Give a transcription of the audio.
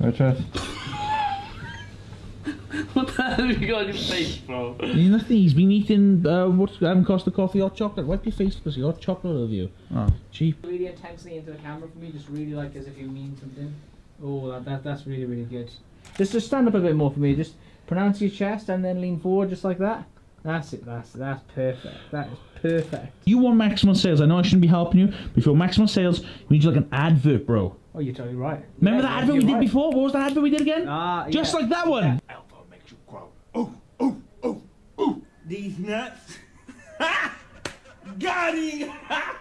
Right, Tress? what the hell have you got on your face, bro? He's nothing. He's been eating uh, what's cost the Coffee or chocolate. Wipe your face because hot chocolate of you. Oh. Cheap. Really intensely into the camera for me, just really like as if you mean something. Oh, that, that that's really really good. Just just stand up a bit more for me. Just pronounce your chest and then lean forward just like that. That's it. That's that's perfect. That is perfect. You want maximum sales. I know I shouldn't be helping you, but if you want maximum sales, you need like an advert, bro. Oh, you're totally right. Remember Yeah, that advert we did right. before? What was that advert we did again? Ah, Just yeah. like that one. Alpha makes you grow. Oh, oh, oh, oh. These nuts. Got him.